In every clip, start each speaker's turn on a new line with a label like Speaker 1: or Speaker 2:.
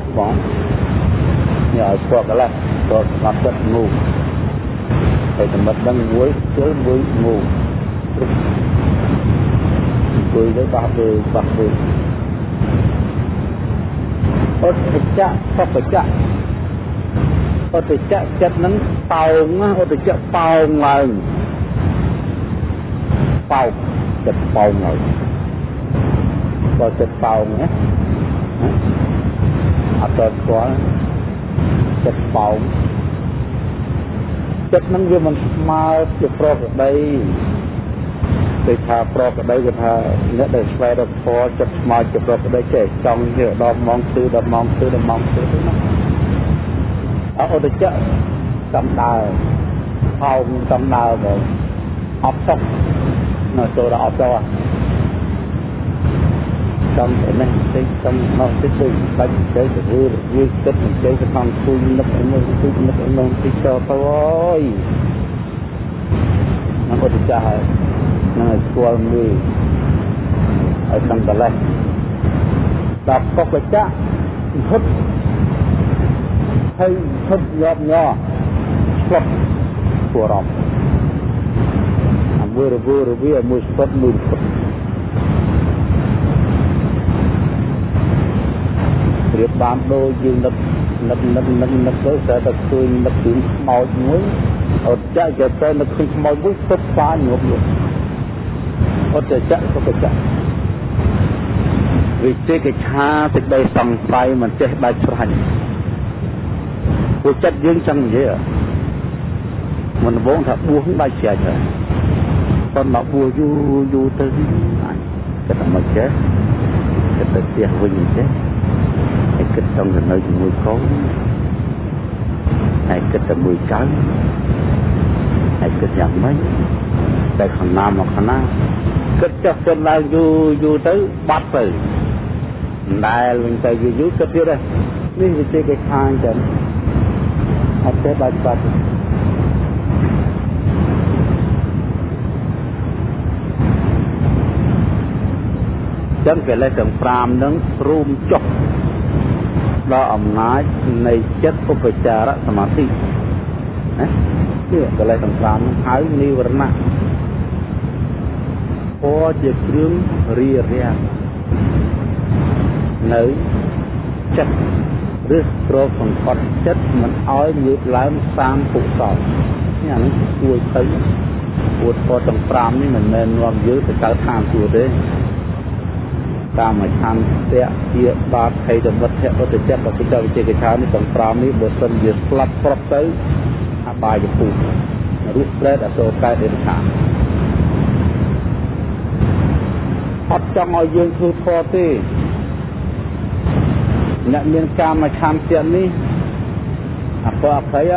Speaker 1: កបងនេះឲ្យស្គាល់កន្លេះស្គាល់ស្មាត់ចិត្តងូហើយតែមិនដឹងមួយជើមួយងូអង្គុយទៅបោះទៅបោះទៅអត់ចៈសពចៈអត់ចៈចិត្តនឹងប៉ោងអត់ចៈប៉ោងឡើងប៉ោងចិត្តប៉ោងឡើងបើចិត្តប៉ោងណា អត់ស្គាល់ចិត្តប៉ោងចិត្តនឹងវាមិនស្មើជាប្រកដីគេថាប្រកដីគេថាអ្នកដែលស្វែងរកធម៌ចិត្តស្មើជាប្រកដីចេះចង់ជាដល់ម៉ោងទិសដល់ម៉ោងទិសដល់ម៉ោងទិសហ្នឹងអត់ទៅចកំដើហោមកំដើបងអត់តុកនៅចូលដល់អត់ទៅ ចំនេះតិចចំនោះតិចទៅបាច់ទៅទៅវាវាគិតមិនទៅទៅខាងគួយនឹកនោះគួយនឹកនោះតិចទៅទៅអើយមកទៅចាស់ហើយនឹងឲ្យស្គាល់មួយឲ្យសំកលេសដល់កុកចៈហត់ហើយហត់ញាប់ញ័រស្លុតពួរំអាមួយរវើរវាមួយស្ពត់មួយស្ពត់ ប្រៀបបានដូចយើងនឹកនឹកនឹកនឹកនឹកទៅតែតែឃើញនឹកពីខ្មោចមួយអត់ចាក់ទៅទៅនឹកឃើញខ្មោចមួយស្ពត់ស្វាញប់យកអត់ចៈសុខចៈវិជេកឆាសេចក្តីសង្ស័យមិនចេះដាច់ស្រេចពួកចិត្តយើងចឹងនិយាយមិនវងថាបួសដាច់ស្រេចហើយប៉ុន្តែបួសយូរយូរទៅគិតតែមិនចេះគិតទៅផ្ទះវិញចេះហើយ គិតចង់ទៅនៅជាមួយកូនហើយគិតតែមួយកើហើយគិតយ៉ាងម៉េចតែខាងណាមកខាងណាគិតចុះគិតឡើងយូរយូរទៅបាត់ទៅដែលវិញទៅយូរយូរគិតទៀតនេះវាជាគេខាងចឹងអត់ទេបាច់បាត់ចឹងកិលេសទាំង5នឹងរួមចុះ ដល់អំណាចនៃចិត្តឧបចារសមាធិណានេះកិលេសទាំង5នឹងហៅនិវរណៈពណ៌ជាគ្រឿងរារាំងនៅចិត្តឬត្រកសង្កត់ចិត្តមិនឲ្យងើបឡើងសាងពុសលនេះអានេះគួរទៅគួរពណ៌ទាំង5នេះមិនមែននាំយើងទៅកើតឋានសួគ៌ទេ កាមឆន្ទៈជាបាតភ័យតមិត្តឧត្តចៈបពុទ្ធវិជេកឆានេះទាំង5នេះបើសិនជាស្លាប់ប្រប់ទៅអបាយភូមិរស់ប្រែតអសូរកែដេរឆានអត់ចង់ឲ្យយើងធ្វើធម៌ទេអ្នកមានកាមឆន្ទៈនេះអពអភ័យ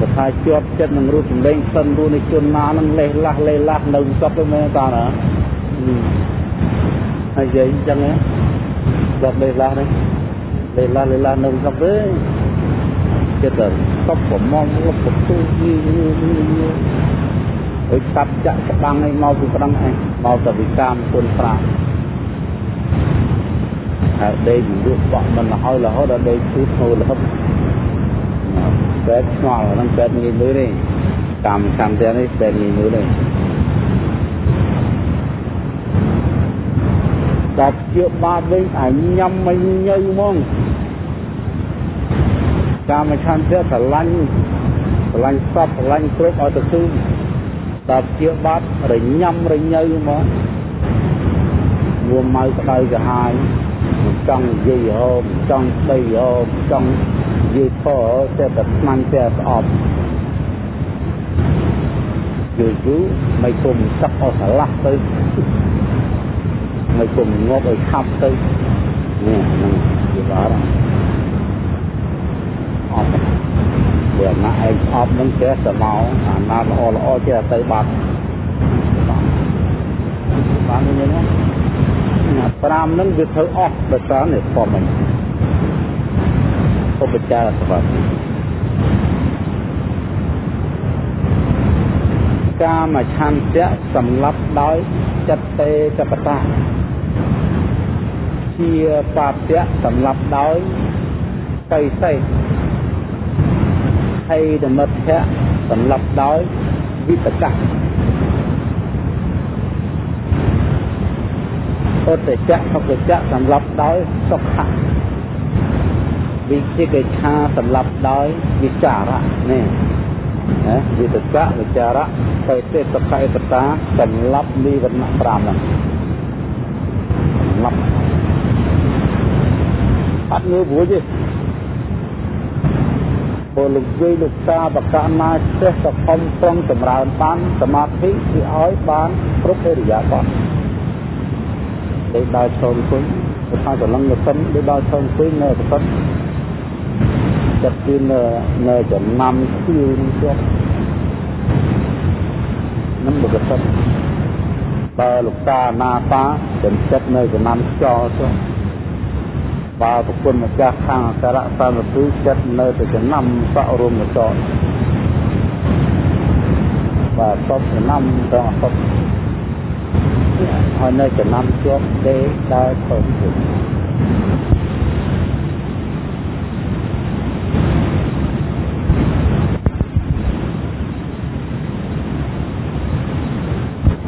Speaker 1: អាថាជាប់ចិត្តនឹងរូបសម្លេងសិនរូបនៃជនណានឹងលេះលាស់លេះលាស់នៅសពទៅមែនតាណា ហើយនិយាយអញ្ចឹងគាត់លេះលាស់នេះលេះលាស់លេះលាស់នៅសពទេចិត្តទៅសពប្រមងលុបបន្ទូយីយីដូចកាប់ចាក់ក្តាំងឲ្យមកពីក្តាំងឯងមកទៅវិកាមគុណប្រាហើយដេកលក់បក់មិនរហូតរហូតដល់ដេកឈឺធ្ងររហូតបែបឆ្ងល់ហ្នឹងបែបងាយមើលទេកម្មកម្មទាំងនេះបែបងាយមើលទេ ដល់ជាបាបវិញអាញ៉ាំមិនញើហ្មងកាមឆន្ទៈស្រឡាញ់ស្រឡាញ់សពស្រឡាញ់គ្រប់ឲ្យទៅគឺដល់ជាបាត់រញ៉ាំរញើហ្មងមួម៉ៅក្តៅក្រហាយមិនចង់និយាយហូបចង់ស្ដីហូបចង់និយាយខតែតែស្មានតែស្អប់យូរយូរមិនគុំសឹកអស់ស្រឡះទៅ មិនគុំងាប់ឲ្យខាប់ទៅនេះនឹងជាបារម្ភអត់វាណាឯងអប់នឹងចេះតែមកអាណាល្អល្អចេះទៅបាត់បានញ៉ឹងណា5នឹងវាធ្វើអស់ដោយសារនេះពំមិញឧបចារសវត្ថិកាមឆន្ទៈសម្លាប់ដោយចិត្តទេចបតា ជាបាពៈសម្រាប់ដោយបិសេសហើយនិមិត្តៈសម្រាប់ដោយវិតកៈឧត្តចៈសុខចៈសម្រាប់ដោយសុខៈវិជាកិច្ឆាសម្រាប់ដោយវិចារៈនេះណាវិតកៈវិចារៈបេតិសុខៈបតាសម្រាប់និវរណៈ5ហ្នឹង សម្រាប់អត់ងើបរួចទេពលលោកយាយលោកតាបកណាចេះតែខំប្រឹងចម្រើនបានសមាធិគឺឲ្យបានគ្រប់អរិយាបថដូចដើរឈរអង្គុយទៅថាចលឹងទៅសិនដូចដើរឈរអង្គុយនៅប្រសិទ្ធចិត្តគឺនៅនៅចំណាំខៀវនឹងជាប់នឹងប្រសិទ្ធ បើលោកតាណាតាចំចិត្តនៅចំណាំខ្យល់ទៅបើប្រគុណម្ចាស់ខាងអក្សរសមពុចិត្តនៅទៅចំណាំសក់រួមកតបាទតបចំណាំទៅអត់ហើយនៅចំណាំជាប់ទេដើរទៅទៅ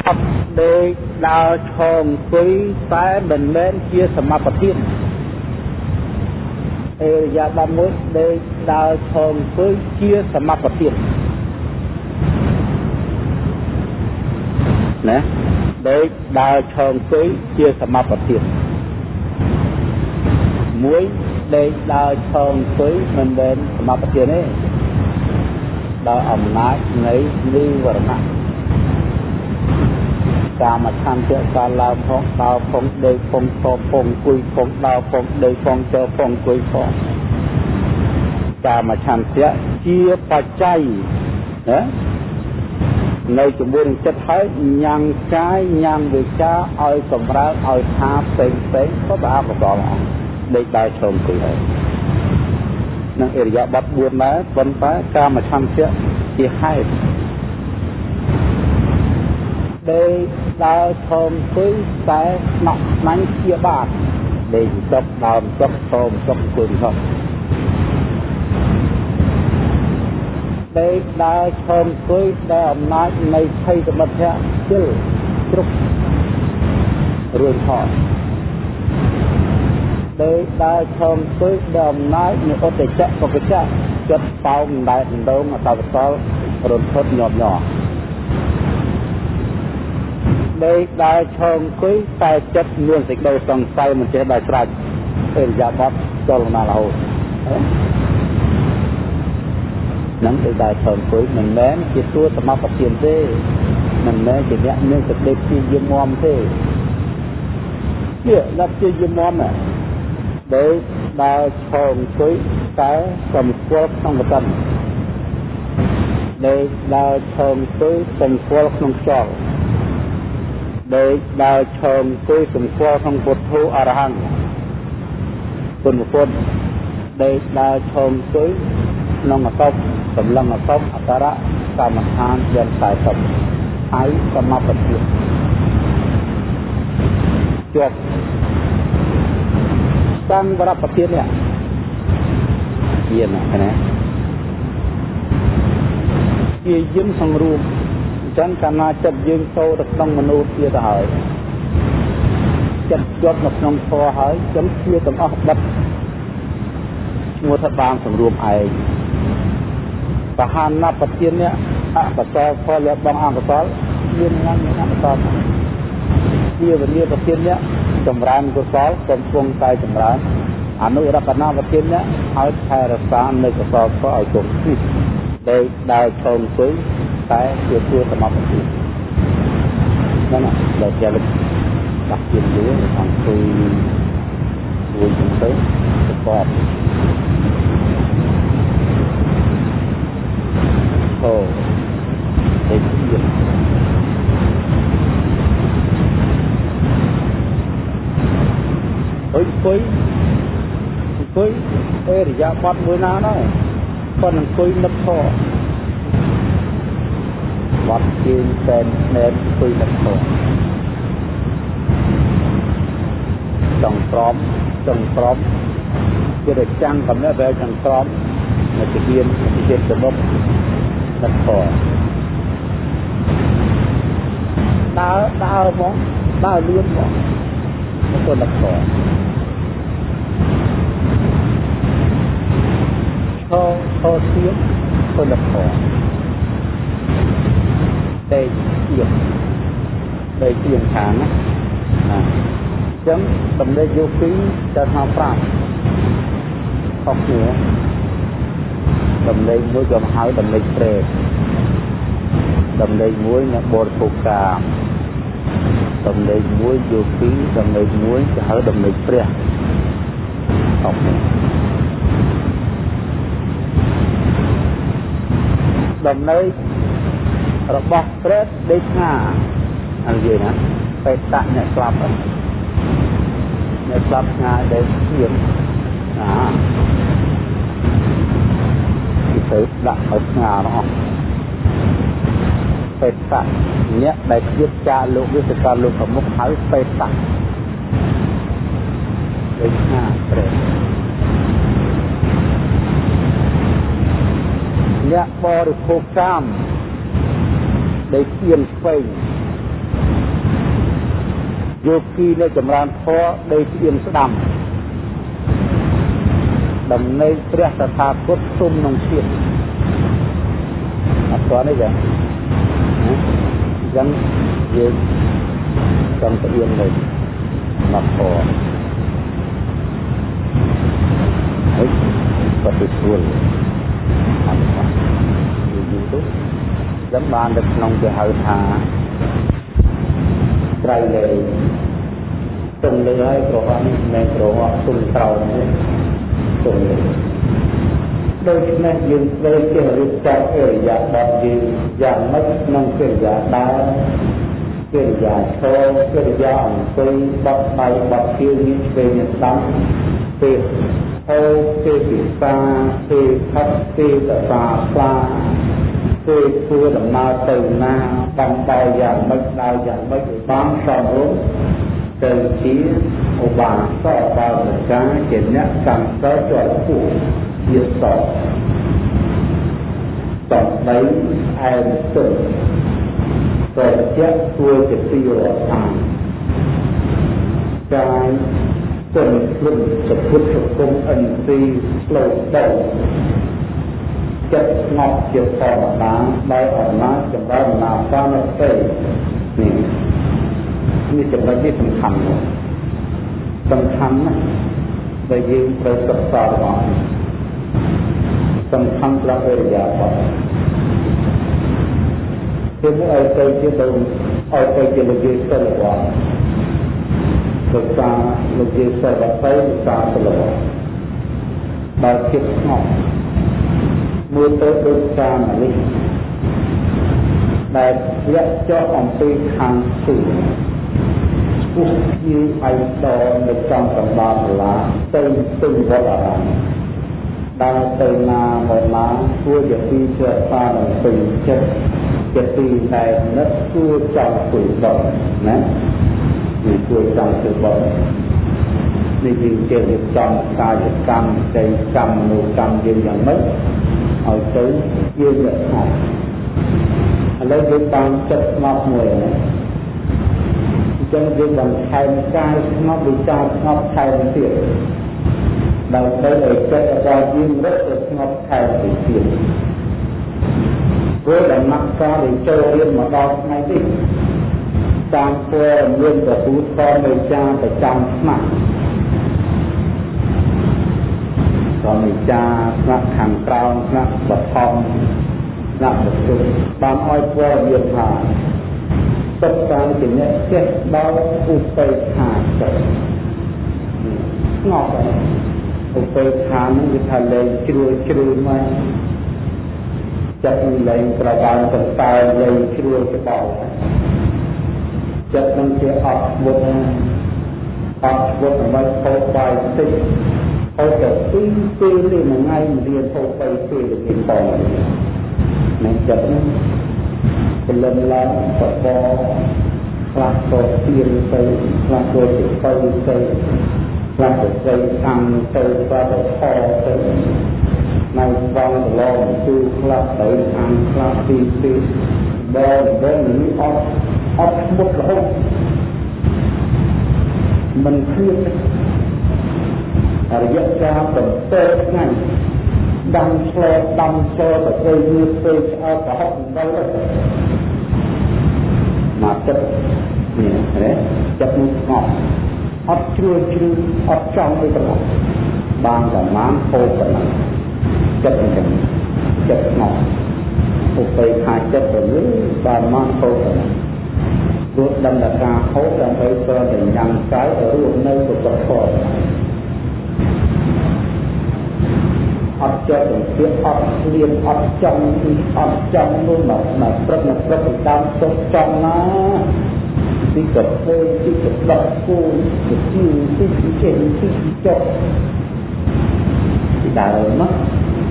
Speaker 1: អត់ ដេកដើរឈរអង្គុយតែមិនមែនជាសមបទានអេរយាប័តមួយដេកដើរឈរអង្គុយជាសមបទានណាដេកដើរឈរអង្គុយជាសមបទានមួយដេកដើរឈរអង្គុយមិនមែនសមបទានទេដោយអំណាចនៃនិវរណៈ កាមឆន្ទៈកាលឡើងផងដើរផងដេកផងឈរផងអង្គុយផងដើរផងដេកផងចើផងអង្គុយផងកាមឆន្ទៈជាបច្ច័យណានៅជាមួយនឹងចិត្តហើយញ៉ាំងកាយញ៉ាំងវិចាឲ្យសម្រើឲ្យថាផ្សេងផ្សេងក៏ទៅអកុសលអស់ដេកដើរឈរអង្គុយហើយនឹងអរិយាប័ត4ដែរប៉ុន្តែកាមឆន្ទៈជាហេតុ ដេកដើរឈរអង្គុយតែស្នក់ស្នាញ់ជាបាតដេកចុកដើមចុកឈរចុកអង្គុយចុកដេកដើរឈរអង្គុយដែលអំណាចនៃភ័យសមិទ្ធៈជិលជ្រុករួចថតដេកដើរឈរអង្គុយដែលអំណាចនៃឧត្តចៈបកចៈចិត្តប៉ោមដែកដងអតវសលរន្ធត់ញាប់ញ័រ ដេកដើរឈរអង្គុយតែចិត្តមានសេចក្តីសង្ស័យមិនចេះដល់ស្រេចអេរយាបតចូលមករហូតនឹងដេកដើរឈរអង្គុយមិនមែនជាទួសមបទានទេមិនមែនជាអ្នកមានសេចក្តីព្យាយាមមទេជាអ្នកព្យាយាមមណាដេកដើរឈរអង្គុយតែសម្គាល់ក្នុងបតិនដេកដើរឈរអង្គុយសម្គាល់ក្នុងខ្យល់ ដោយដើរឈរអង្គុយសម្គាល់ក្នុងពុទ្ធូអរហង្គគុណពុទ្ធដែលដើរឈរអង្គុយក្នុងអសពសម្លឹងអសពអការៈកម្មដ្ឋានយ៉ាង40ហើយសមបត្តិជាប់តាំងវរៈប្រធាននេះមានណាជាយឹមសង្រួម ចឹងកាលណាចិត្តយើងចូលទៅក្នុងមនុស្សទៀតទៅហើយចិត្តជាប់នៅក្នុងធម៌ហើយចឹងជាទាំងអស់បិទឈ្មោះថាបានសម្រួមឯងបហានប្រធាននេះអបសលផលលបងអង្គសលមានងមានអបសលជាវិញ្ញាប្រធាននេះចម្រើនកុសលកំពុងតែចម្រើនអនុរតនាប្រធាននេះឲ្យថែរក្សានៅកុសលខឲ្យគង់ទីដែលដើរឈរអង្គុយ តែជាទួសមត្ថភាពហ្នឹងដល់ជាលដាក់ជាយូរអង្គុយមួយទៅទៅគាត់អូទេទៀតអុយអង្គុយអង្គុយអេរយាប័តមួយណាដែរគាត់អង្គុយនឹកធေါ် វត្តជើងសែនស្នែនអង្គុយនឹកធေါ်ចង់ក្រមចង់ក្រមជាតែចាំងកំណត់តែចង់ក្រមនៅជាមានជាសមុខដឹកខដើរដើរមកដើរលឿនមកមកទៅដឹកខឈរឈរទៀតទៅ ដឹកខតែជាតែជាខាងណាណាចឹងតំណេកយោគីទៅថាប្រាប់ខុសគ្នាតំណេកមួយក៏ហៅតំណេកព្រែកតំណេកមួយអ្នកបរិភោគកាមតំណេកមួយយោគីតំណេកមួយគេហៅតំណេកព្រះខុសគ្នាតំណេក របស់ព្រះដេកថាអរិយណាបេតៈអ្នកស្លាប់អ្នកស្លាប់ឆ្ងាយដែលឈាមអាទីទៅដាក់ឲ្យស្ងារអស់បេតៈអ្នកដែលគៀបចាលោកវិសកលលោកប្រមុខហៅបេតៈដូចណាព្រះអ្នកបរិភោគកាម ដែលគៀនស្វែងយោគីនៅចម្រើនធម៌ដេកស្អៀនស្ដាំដំណេកព្រះតថាគតទុំក្នុងជាតិអត់ទាន់ទេចាអញ្ចឹងយើងចង់ស្អៀនទៅមកធម៌ហើយក៏ទៅស្រួលអត់បានយូរទៅ ចឹងបានទៅក្នុងគេហៅថាត្រៃលែងទុំលើហើយប្រហែលនេះមិនប្រហែលទុំក្រោមនេះទុំលើដូច្នេះយើងត្រូវចេះរៀបចំអរិយាបថយើងយ៉ាងម៉េចក្នុងកិរិយាដើរកិរិយាឈរកិរិយាអង្គុយបត់ដៃបត់ជើងនេះឆ្វេងស្ដាំពេលហូរពេលពិសាពេលផឹកពេលតសាស្លា ពេលធ្វើដំណើរទៅណាបំបែយ៉ាងម៉េចដើរយ៉ាងម៉េចឲ្យបានសមរម្យទៅជាឧបាសកបាវិកាជាអ្នកកម្មសិលជាប់ពោះជាសតសំដីអែមទុំប្រជាធ្វើជាទីរដ្ឋាកាយទុំភ្លុំសពុទ្ធសង្គមអិនទីផ្លូវទៅ ចិត្តស្ងប់ជាធម្មតាដោយអំណាចចម្រើនណាបានតិនេះនេះចំណុចនេះសំខាន់ណាស់សំខាន់ណាស់ដែលយើងត្រូវសិក្សារបស់សំខាន់ត្រង់អរិយាបថគឺឲ្យទៅជាទៅឲ្យទៅជាលោកយាយសិលវត្តសិក្សាលោកយាយសិលវត្តទៅសិក្សាសិលវត្តដល់ចិត្តស្ងប់ មើលទៅដូចកាមនេះដែលលាក់ចុះអំពីខាងសួរពុះជាឯកតនៅចំកណ្ដាលសាលាទៅទៅវត្តអារាមដើរទៅណាមកណាគួរជាទីជាសានឹងពេញចិត្តជាទីដែលនឹកគួរចង់ធ្វើបត់ណានេះគួរចង់ធ្វើបត់នេះយើងជារៀបចំកាយកម្មចៃកម្មមនុស្សកម្មយើងយ៉ាងម៉េច ឲ្យទៅជាអ្នកស្ងប់ឥឡូវយើងតាមចិត្តស្ងប់មួយណាអញ្ចឹងយើងបន្ថែមកាយស្ងប់វិចារស្ងប់ថែមទៀតដើម្បីឲ្យចិត្តរបស់យើងរត់ទៅស្ងប់ថែមទៅទៀតព្រោះដំណាក់កាលដែលចូលរៀនមកដល់ថ្ងៃនេះតាមព័ត៌មានទទួលខំវិចារប្រចាំ ឆ្នាំក៏វិចារស្នាក់ខាងក្រោមស្នាក់បឋមស្នាក់បទុបានឲ្យព័ត៌មានថាសិទ្ធតាមជាអ្នកចេះដល់ឧបេក្ខាចិត្តស្ងប់ហើយឧបេក្ខានឹងគឺថាលែងជ្រួលជ្រួលមកចិត្តលែងប្របានសន្តែលែងជ្រួលច្បល់ចិត្តនឹងជាអត់មុតអត់មុតដើម្បីខោបាយតិច ហូបតែពីរពេលទេមួយថ្ងៃរៀនហូបបីពេលទៅមានបងនឹងចិត្តនឹងពលឹមឡើងបបខខ្លះក៏ទៀនទៅខ្លះក៏ជាទៅទៅខ្លះក៏ទៅកម្មទៅខ្លះក៏ខទៅនៅបងឡងគឺខ្លះទៅអានខ្លះទីទីបងបងនេះអត់អត់មុតរហូតមិនឃ្លៀត រយៈកាល7ថ្ងៃដាំឆ្លែដាំឆ្លែទៅទៅវាទៅឆ្អើប្រហុកទៅមកទឹកនេះណាចិត្តនោះស្ងប់អត់ជ្រួលជ្រឺអត់ចង់ទៅប្រហបានតែបានហូបប៉ុណ្ណឹងចិត្តអញ្ចឹងចិត្តស្ងប់ឧបេក្ខាចិត្តទៅលើបានមកហូបប៉ុណ្ណឹងព្រោះដឹងតែការហូបដើម្បីព្រមតែញ៉ាំកាយរស់នៅសុខភាព អត់ចិត្តទៅទៀតអត់ស្លៀនអត់ចង់អត់ចង់នោះមកមកព្រឹកមកព្រឹកតាមសុខចង់ណាទីកធ្វើទីកដកគូទីទីទីចេញទីចុកទីដើមមក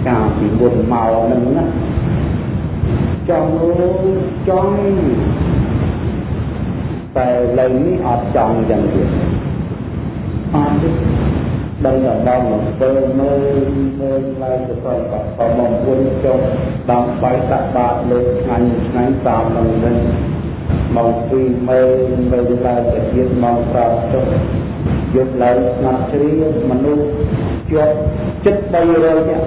Speaker 1: កាលពីមុនមកនឹងណាចង់ចង់តែលើនេះអត់ចង់យ៉ាងទៀតអត់ទេ ដឹងតែដល់មកទៅមើលមើលឡើងទៅគាត់ក៏មកវិញចុះដល់បៃតាបាតលើថ្ងៃថ្ងៃតាមនឹងវិញមកពីមើលមើលឡើងទៅទៀតមកប្រាប់ចុះយកឡើងស្ងាត់ជ្រាបមនុស្សជាប់ចិត្ត300នាក់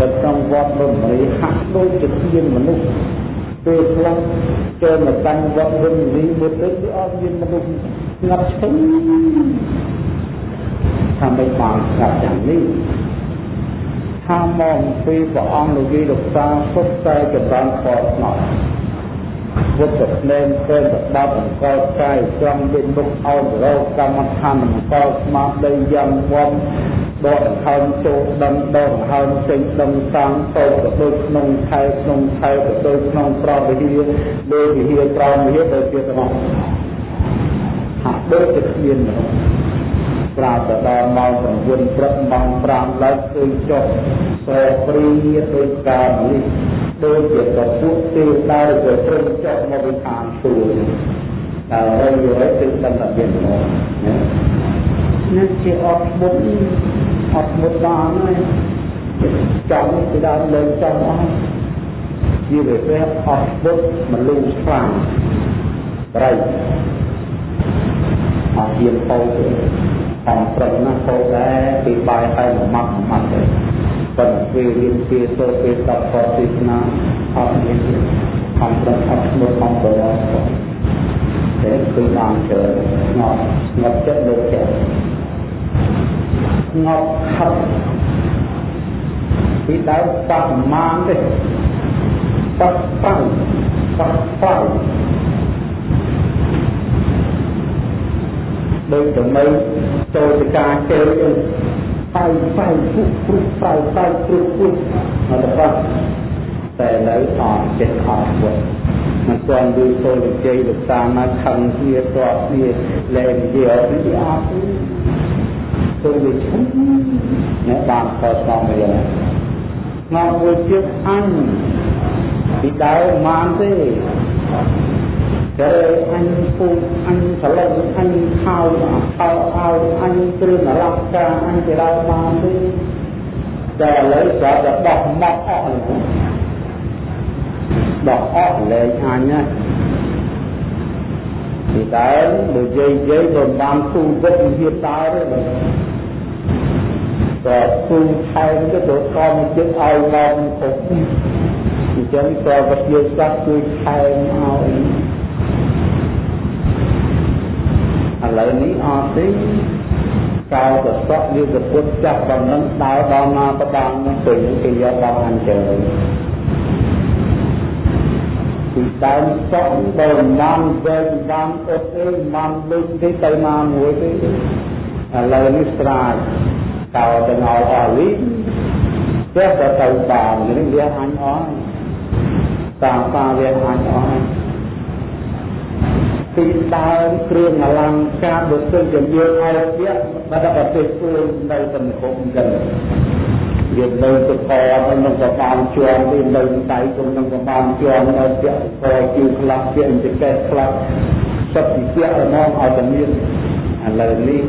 Speaker 1: នៅក្នុងវត្តរមរីហាក់ដូចជាមានមនុស្សពេលខ្លះចូលមកកាន់វត្តរមរីមើលទៅគឺអត់មានមនុស្សស្ងាត់ឈឹង ថាមិនបានស្រាប់យ៉ាងនេះថាមកពីព្រះអង្គលោកយាយលោកតាសុទ្ធតែចម្រើនខតស្នប់វត្តភ្នែនពេនបដាប់អង្គកាយត្រង់វិញមុខអោនរោកម្មដ្ឋានអង្គស្មារតីយ៉ាងវំដកដង្ហើមចូលដឹងដកដង្ហើមចេញដឹងតាំងតោទៅដូចក្នុងខែក្នុងខែទៅដូចក្នុងប្រវិហារដូចវិហារប្រវិហារទៅជាទាំងអស់ហាក់ដូចជាគ្មានមនុស្ស ប្រាប់ទៅដល់ម៉ោង9ព្រឹកម៉ោង5ឡើងឃើញចុះប្រព្រីដោយការនេះដូចជាកពុះទេដើរទៅត្រឹមចុះមកវិខាងទូលតែហើយយល់ទៅដឹងថាមានមកណានេះជាអត់មុខអត់មុខបានហើយចាំពីដើមលើចាំអស់ជាវាពេលអត់មុខមនុស្សខ្លាំងប្រៃអត់ហ៊ានពោទេ តាមប្រឹងណាស់ពោដែរពីបាយហើយមួយម៉ាត់មួយម៉ាត់ទេប៉ុន្តែពេលរៀនពីសូត្រពីតបតទេសនាអត់មានទេខំប្រឹងអត់ស្មើខំប្រឡងតែគឺបានច្រើនស្ងប់ស្ងប់ចិត្តលើចិត្តស្ងប់ខិតពីដើមបប្រមាណទេបបបបប ដូចចំណៃចូលទៅការជើអីបៃបៃពុកព្រុសបៃបៃព្រុសព្រុសអត់ទេតែនៅអត់ចិត្តអត់វត្តមិនទាន់ដូចចូលវិជ័យលោកតាមកខឹងគ្នាតបគ្នាលែងនិយាយអត់ទេអត់ទេចូលវិឈុំអ្នកបានខុសស្មរៀនមកមួយទៀតអញពីដើមបានទេ តែអញពូអញសឡឹងអញខោខោឲ្យអញគ្រឿងអលង្ការអញទៅដល់បានទេតែឥឡូវក៏តែបោះមកអស់ហើយបោះអស់លែងអញណាពីដើមនិយាយនិយាយមិនបានទូវិទ្យាតាទេក៏ទូថែមទៅទៅខំចិត្តឲ្យមកគ្រប់អញ្ចឹងក៏វិទ្យាសាស្ត្រជួយថែមឲ្យ ឥឡូវនេះអត់ទេកោតសក់វាទៅពុតចាប់បំណឹងដើរដល់ណាក៏បានទៅគេយកដល់អញ្ចឹងពីដើមសក់បើបានវែងបានអត់អីបានលុយទេទៅណាមួយទេឥឡូវនេះស្រាចកោទៅឲ្យអស់លីចេះតែទៅបាននេះវាអញអស់តាមតាវាអញអស់ ពីដើមគ្រឿងអលង្ការបើសិនជាយើងឲ្យវាបាត់ប្រទេសខ្លួននៅសង្គមចឹងយើងនៅទៅកនឹងក៏បានជាប់ពីនៅដៃគុំនឹងក៏បានជាប់នៅពាក់កជឿខ្លះពាក់ចកេះខ្លះសុទ្ធពីពាក់រមងឲ្យតែមានឥឡូវនេះ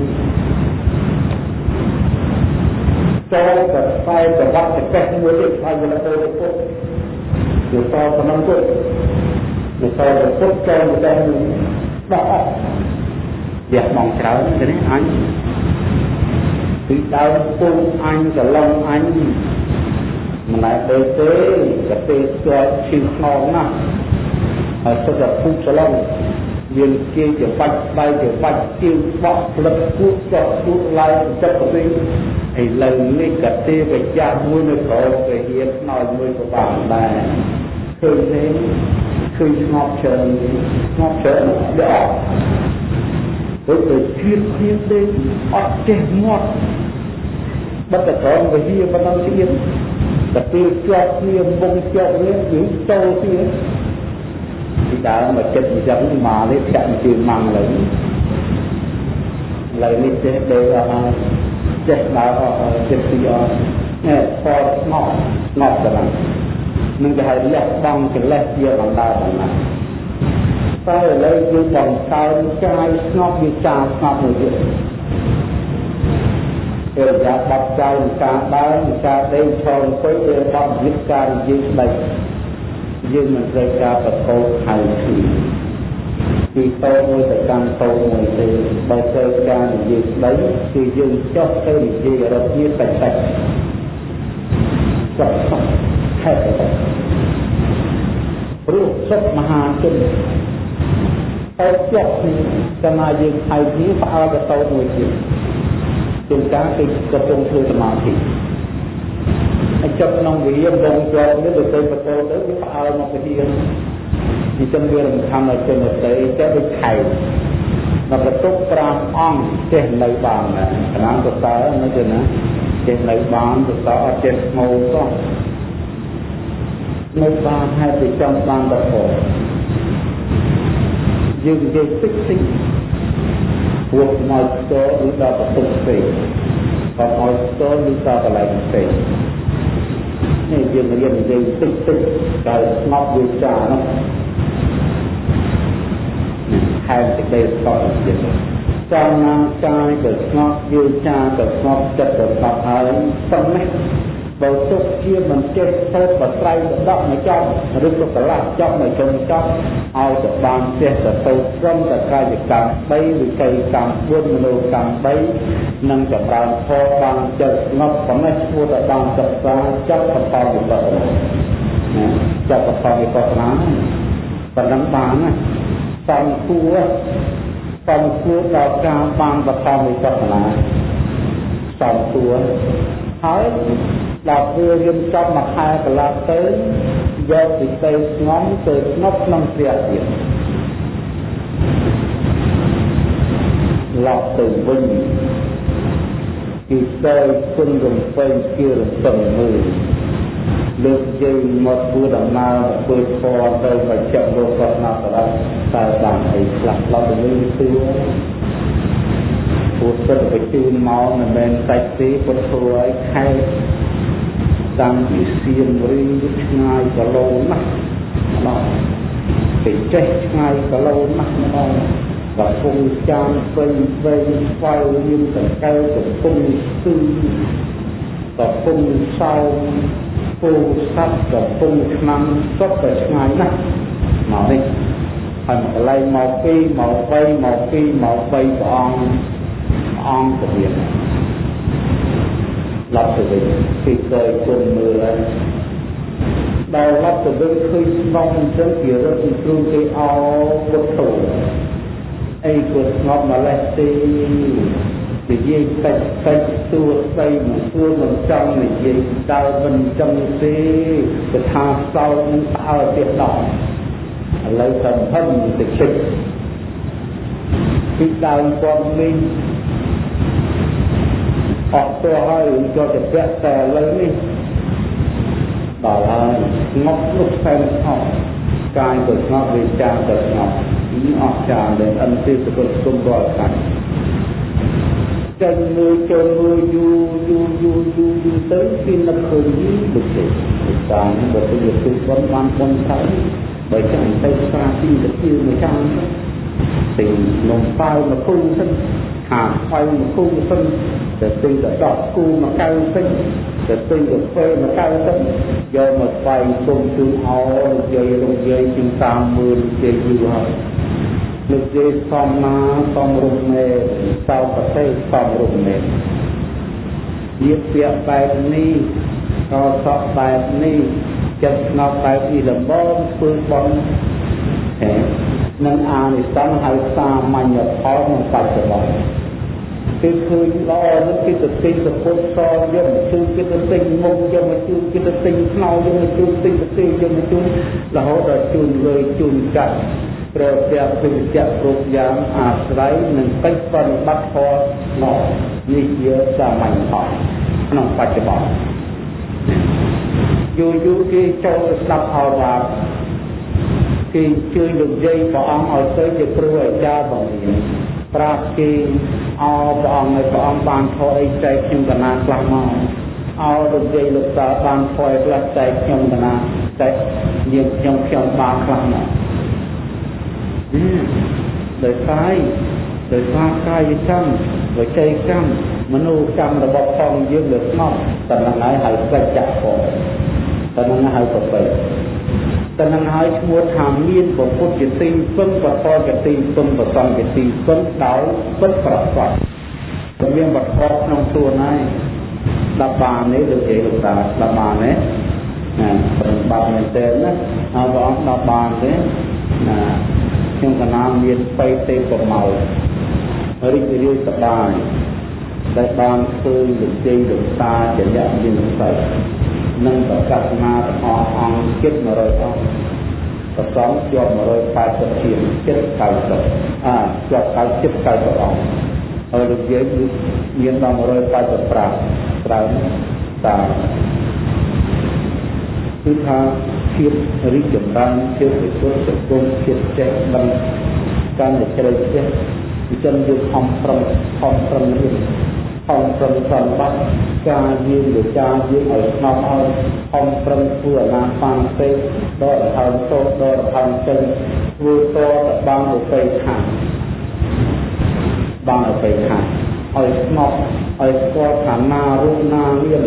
Speaker 1: ចូលទៅស្វែងប្រវត្តិកិច្ចមួយទៀតហើយវិលទៅពុទ្ធគឺតប៉ុណ្ណឹងទៅ គឺតទៅពុទ្ធចូលទៅដល់ដល់អស់វះបងច្រើនទេអញពីដើមពុំអញកឡងអញមិនដែលទៅទេក៏ទេស្គាល់ឈឺខ្នងណាស់ហើយសុទ្ធតែពុះច្រឡំមានគេជាបាច់ដៃជាបាច់ជើងបោះផ្លឹកគូចប់គូឡើងចិត្តទៅវិញឥឡូវនេះក៏ទេកចាស់មួយនៅក្រោមគេហ៊ានខ្នើយមួយក៏បានដែរឃើញទេ ឃើញស្ងប់ច្រើនស្ងប់ច្រើនដល់ទៅទៅជឿគ្នាទេអត់ចេះងាត់បတ်តក្រមវិហាប៉ុណ្ណឹងទៀតតែពេលជាប់គ្នាមុងជាប់គ្នាយើងចូលទៀតពីដើមមកចិត្តអញ្ចឹងមកនេះចាក់ជើងម៉ាំងឡើយឡើយនេះចេះដេកអស់ចេះដើរអស់ចិត្តពីអស់នេះផតស្ងប់ស្ងប់ទៅហ្នឹង នឹងគេហៅលះបង់កិលេសជាបណ្ដាបណ្ណាតែឥឡូវយើងបង្កើនកាយស្ងប់វាចាស្ងប់មួយទៀតអរិយាប័ត្រចៅការដើរការដេកឈរអង្គុយអរិយាប័ត្រវិទ្យាការនិយាយស្ដីយើងមិនត្រូវការបកោហៅគ្នាពីតោមួយទៅកាន់តោមួយទេបើត្រូវការនិយាយស្ដីគឺយើងចុះទៅនិយាយរត់ជាបច្ច័យចុះហេតុ ព្រោះសុខមហាជនតែជាប់ចំណាយើងហៅគ្នាផ្អើលទៅតោមួយទៀតជាងការគឺកំពុងធ្វើសមាធិហើយចិត្តក្នុងវិរិយបងជាប់នេះទៅទៅបតទៅវាផ្អើលមកវិរិយអញ្ចឹងវារំខានឲ្យជនតីតែដូចខែដល់បន្ទុក5អង្គចេះនៅបានណាកណាសរសើរនៅទៅណាចេះនៅបានសរសើរអត់ចេះស្មោសោះ នៅបានហេតុពីចំបានតពោយើងនិយាយតិចតិចពួកមកស្ទរឬដល់បន្ទុកផ្សេងក៏ឲ្យស្ទរឬដល់កន្លែងផ្សេងនេះយើងរៀននិយាយតិចតិចដល់ស្ងប់វាចានោះខែសេចក្តីស្កប់ទៀតចំណាំកាយក៏ស្ងប់យឺចាក៏ស្ងប់ចិត្តក៏ស្ងប់ហើយប៉ុណ្ណេះ បើទុកជាមិនចេះទៅបត្រៃដកមកចំឬក៏កន្លះចំមកចំចំឲ្យទៅបានចេះទៅទៅត្រឹមតែកាយកម្ម3វិក័យកម្ម4មនោកម្ម3និងចម្រើនធម៌បានចិត្តស្ងប់ប៉ុណ្ណេះឈ្មោះតែបានសិក្សាចាប់បន្តវិបត្តិណាចាប់បន្តវិបត្តិណាប៉ុណ្ណឹងបានណាសំគួរសំគួរដល់ការបានបន្តវិបត្តិណាសំគួរហើយ ដល់ពេលរៀនចប់មួយខែកន្លះទៅយកពីទៅស្ងំទៅស្ងប់ក្នុងព្រះទៀតឡប់ទៅវិញគឺទៅគុណរំពេញជារំពឹងមើលលើកយើងមកធ្វើដំណើរធ្វើធម៌ទៅបច្ចុប្បន្នលោកគាត់ណាស់តើតែបានអីខ្លះឡប់ទៅលើគឺពុទ្ធទៅជូនមកមិនមែនសាច់ទេពុទ្ធធ្វើឲ្យខែ តាំងពីសៀមរីឆ្ងាយគីឡូណាស់ម្ដងទៅចេះឆ្ងាយគីឡូណាស់ម្ដងកំពុងចានពេញវែងស្វ័យមានតកែកំពុងស្ទឹងកំពុងសោមពូសັບកំពុងឆ្នាំសុទ្ធតែឆ្ងាយណាស់មកនេះហើយកន្លែងមកពីមក3មក2មក3ព្រះអង្គអង្គពលា ឡប់ទៅវិញពីទៅគុំមើលហើយដល់ឡប់ទៅវិញឃើញស្ងប់អញ្ចឹងជារត់គ្រូគេអោពុទ្ធោអីក៏ស្ងប់ម្លេះទេនិយាយតិចតិចសួស្ដីមកសួរមិនចង់និយាយដើរមិនចង់ទេទៅថាសោតនឹងស្អើទៀតដល់ឥឡូវទៅហឹមទៅជិតពីដើមគាត់វិញ អត់ទៅហើយក៏ទៅពាក់តែឥឡូវនេះដល់ហើយស្ងប់នោះផ្សេងអស់កាយក៏ស្ងប់វិចារក៏ស្ងប់នេះអស់ចាដែលអន្តេសកលគុំរាល់កាត់ចេញមួយចូលមួយយូរយូរយូរយូរយូរទៅពីនឹកឃើញយីដូចទេតាមបើទៅគឺគាត់បានបនថាបើចាំទៅស្រាទីទៅមួយចាំទិញនំប៉ាវមកគូសិនខាស្វៃមកគូសិន ទៅទិញទៅដកគូមកកៅសិនទៅទិញកាហ្វេមកកៅសិនយកមកស្វែងគុំជូនអោនិយាយរំយាយជាង30000និយាយយូរហើយនិយាយសំណាសំរុំមេសោប្រទេសសំរុំមេនិយាយពាក្យបែបនេះក៏សក់បែបនេះចិត្តស្ងប់បែបនេះលំបងធ្វើបន់នឹងអានិសង្ឃហៅសាមញ្ញផលក្នុងបច្ចុប្បន្ន គឺឃើញល្អនឹងគេទៅទិញសពុតសយកមកជួយគេទៅទិញមុខយកមកជួយគេទៅទិញខ្នោយកមកជួយទិញទៅយកមកជួយរហូតដល់ជួយលើជូនកាត់ព្រះព្រះពិជ្ជៈគ្រប់យ៉ាងអាស្រ័យនឹងកិច្ចប្រតិបត្តិធម៌នោះនេះជាសាមញ្ញផលក្នុងបច្ចុប្បន្នយូរយូរគេចូលទៅស្ដាប់ផលថាគេជួយលោកយាយព្រះអង្គឲ្យទៅជាគ្រូអាចារ្យបង្រៀន ប្រាប់គេអោព្រះអង្គឲ្យព្រះអង្គបានខអីចែកខ្ញុំកណាខ្លះមកអោលោកយាយលោកតាបានខអីខ្លះចែកខ្ញុំកណាចែកយើងខ្ញុំខ្ញុំបានខ្លះមកដោយកាយដោយសារកាយកម្មវិច័យកម្មមនោកម្មរបស់ផងយើងលើស្ងប់តែនឹងហើយហៅសច្ចៈផងតែនឹងហៅប្រពៃ តែនឹងហើយឈ្មោះថាមានពុទ្ធជាទីពឹងបតជាទីពឹងបតជាទីពឹងដោយពិតប្រកបមានបតក្នុងខ្លួនហើយស្ដាប់បាននេះលោកយាយលោកតាស្ដាប់បានទេណាប្រឹងបាត់មែនទែនណាហើយព្រះអង្គស្ដាប់បានទេណាខ្ញុំកណាមានបៃតេប្រមោរីករាយសប្បាយដែលបានឃើញលោកជ័យលោកតាចរិយាមានសិទ្ធ និងប្រកាសណាទាំងអស់អង្គជិត100អង្គប្រសំជាប់180ជាងជិត90អាជាប់90ជិត90អង្គហើយលោកយាយមានដល់185ត្រូវតាមគឺថាភាពរីកចម្រើនភាពវិសុទ្ធសង្គមភាពចេះដឹងកាន់តែជ្រៅចេះអញ្ចឹងយើងខំប្រឹងខំប្រឹងរៀន ខំប្រឹងប្រតិបត្តិការយើងវិចារយើងឲ្យស្ងប់ឲ្យខំប្រឹងធ្វើអាណាបានទេដកដង្ហើមតោដកដង្ហើមចេញធ្វើតទៅបានទៅពេខាងបានទៅពេខាងឲ្យស្ងប់ឲ្យស្គាល់ថាណារូបណាមាន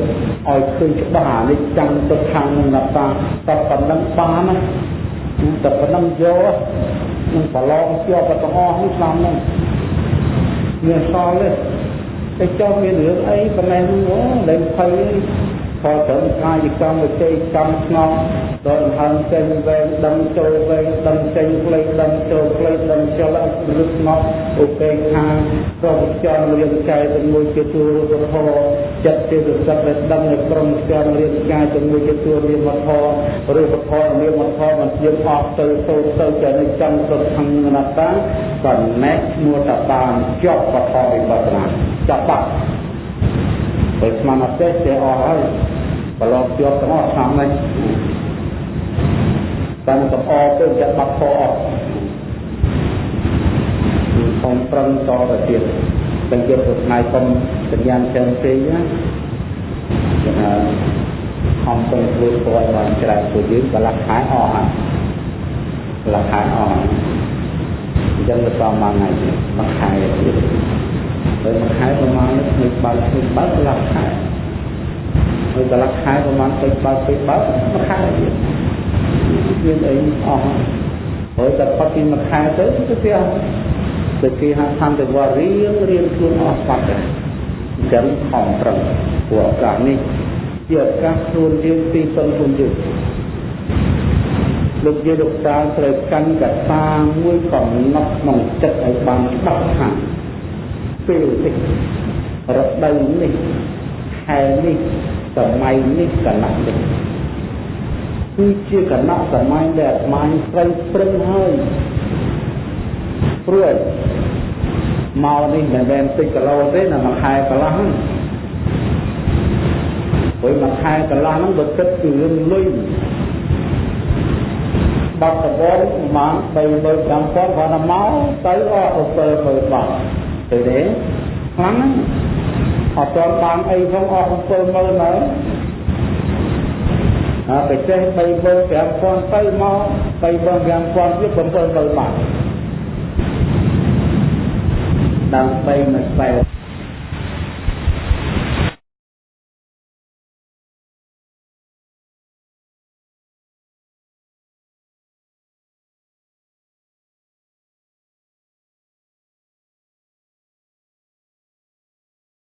Speaker 1: ឲ្យឃើញច្បាស់អានេះចាំទុកខាងនឹងណាតាតែប៉ុណ្ណឹងបានណាតែប៉ុណ្ណឹងយកនឹងប្រឡងជាប់ទាំងអស់នេះឆ្នាំហ្នឹងមានសល់ទេ តែចុះមានរឿងអីប៉ុណ្ណេះអូលែងភ័យ ខត្រឹមកាយកម្មវិជ័យកម្មស្ងប់ដល់ដង្ហើមចេញវែងដឹងចូលវែងដឹងចេញផ្លេចដឹងចូលផ្លេចដឹងចលអរឹកស្ងប់ឧបេក្ខាប្រពចររៀនកាយជាមួយជាទូរូបធម៌ចិត្តជាសត្វដែលដឹងនៅក្រុមចររៀនកាយជាមួយជាទូរៀនមធម៌រូបធម៌រៀនមធម៌មិនជាអស់ទៅទៅទៅចេះចាំសុខខាងអនត្តាចំណែកឈ្មោះតបានជាប់បឋមវិបត្តិណាចាប់បា ត់បើស្មានអត់ទេចេះអស់ហើយប្រឡងជាប់ទាំងអស់ឆ្នាំនេះតាំងកំអទៅចាក់បាត់ខអស់ខំប្រឹងតទៅទៀតតែយកទៅថ្ងៃកុំសញ្ញាផ្សេងផ្សេងណាគេថាខំប្រឹងធ្វើពណ៌បានច្រើនពួកយើងកន្លះខែអស់ហើយកន្លះខែអស់ហើយអញ្ចឹងទៅតាមមួយថ្ងៃមួយខែទៀត ហើយមួយខែប្រហែលមួយបើកមួយបើកកន្លះខែហើយកន្លះខែប្រហែលពេកបើកពេកបើកមួយខែទៀតមានអីអស់ហើយតែផុតពីមួយខែទៅទៅផ្ទះទៅគេហៅខំទៅវត្តរៀងរៀនខ្លួនអស់បាត់ដែរអញ្ចឹងខំប្រឹងព្រោះឱកាសនេះជាឱកាសខ្លួនយើងពីសុនខ្លួនយើងលោកយាយលោកតាត្រូវកាន់កតាមួយកំណត់ក្នុងចិត្តឲ្យបានច្បាស់ថា ពេលនេះរដូវនេះខែនេះសម័យនេះកន្លះនេះគឺជាកណៈសម័យដែលអាត្មាត្រូវប្រឹងហើយព្រោះមកនេះមិនមែនតិចគីឡូទេណាមួយខែកន្លះហ្នឹងព្រោះមួយខែកន្លះហ្នឹងបើគិតពីរឿងលុយបាត់ដំបងប្រហែល35000គាត់ថាមកទៅអស់70000បាត់ ទៅទេខ្លាំងណាស់អត់ទាន់បានអីផងអស់70000ហើយអើបិសេស3 5000ទៅមក3 5000ទៀត70000បាត់
Speaker 2: ដើម្បីមកស្វែង